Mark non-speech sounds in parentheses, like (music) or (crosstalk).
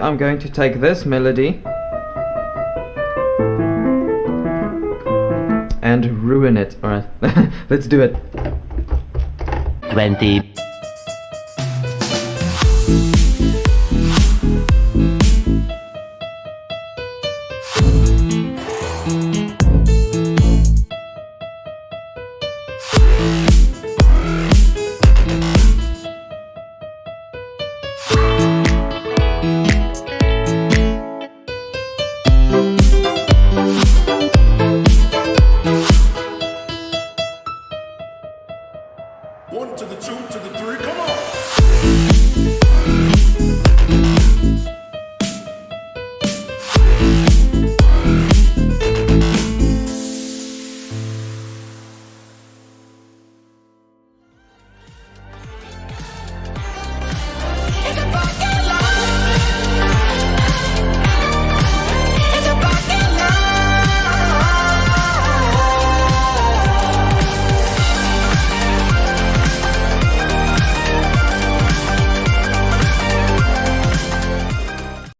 I'm going to take this melody and ruin it. Alright, (laughs) let's do it. 20 One to the two to the three, come on!